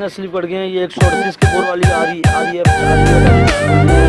इतने स्लिप पड़ गए हैं? ये एक सौ अड़तीस की बोर वाली आ रही आ रही है, आ रही पेट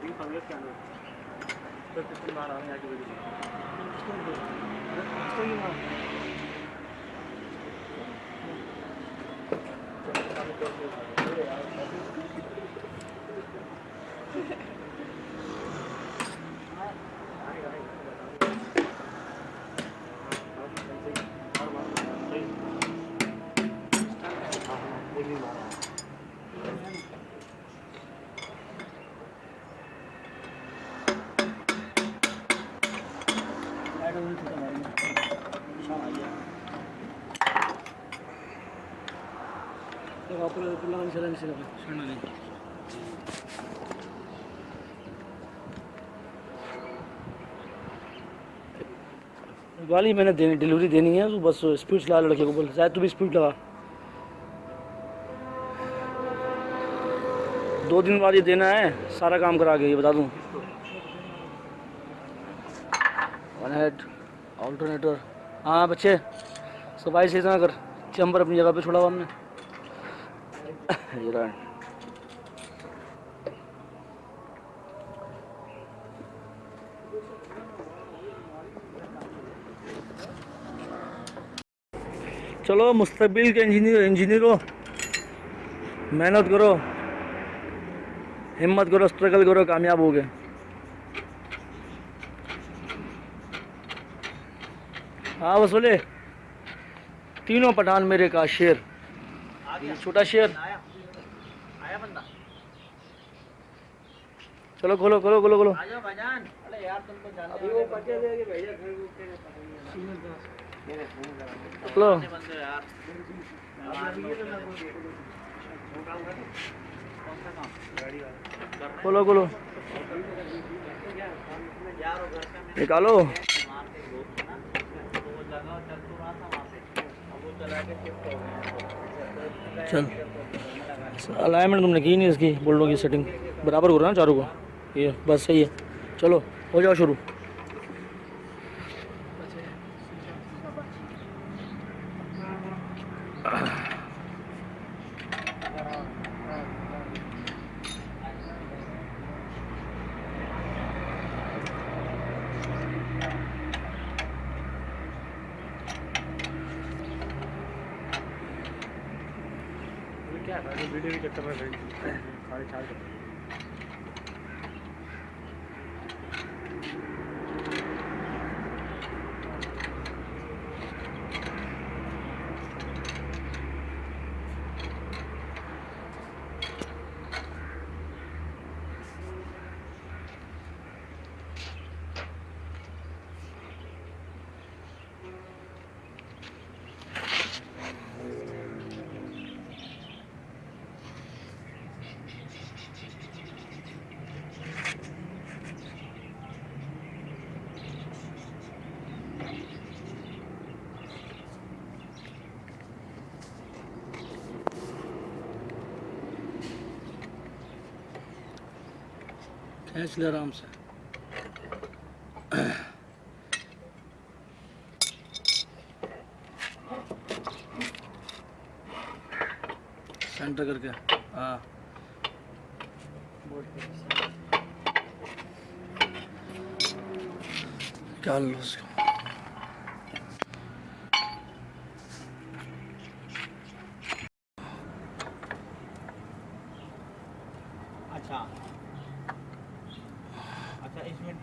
अरे दिन पंद्रह के अंदर तो कितनी बार आ रहे हैं आगे वीडियो इसको ही मार वाली मैंने देनी डिलीवरी देनी है तो बस स्पीड चला लड़के को बोल शायद तू भी स्पीड लगा। दो दिन बाद ये देना है सारा काम करा के ये बता दूँ। वन हेड ऑल्टरनेटर हाँ बच्चे सफ़ाई से इतना कर चैम्बर अपनी जगह पे छोड़ा हुआ हमने। रहा है। चलो, मुस्तबिल के इंजीनियर इंजीनियर, मेहनत करो, हिम्मत करो स्ट्रगल करो, कामयाब हो गए हाँ बस बोले तीनों पठान मेरे का शेर, छोटा शेर आया आया बंदा चलो खोलो खोलो खोलो खोलो आ जाओ भाईजान अरे यार तुम तो जानते अभी हो वो पटे दे के भैया घर को के चलो चलो बंदे खोलो काम खोलो खोलो। यार वो घर का मैं निकालो है। तो चल तो रहा था वहाँ पे अब वो चला के शिफ्ट हो गया। चल। अलाइनमेंट तुमने की नहीं इसकी बोल्डों की सेटिंग बराबर हो करो ना चारों को? ये बस सही है। चलो हो जाओ शुरू। क्या वीडियो के चक्कर में खींच ले आराम से। सेंटर करके। हाँ। निकाल लो उसको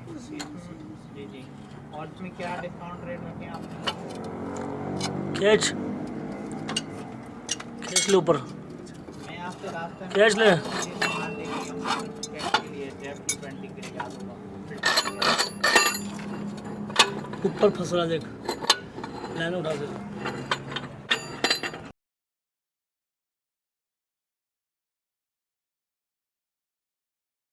जी जी और इसमें क्या डिस्काउंट रेट रखे आपने? खींच खींच ले ऊपर। मैं आपसे खींच ले। दूँगा। ऊपर फंस रहा देख। लाइन उठा दे।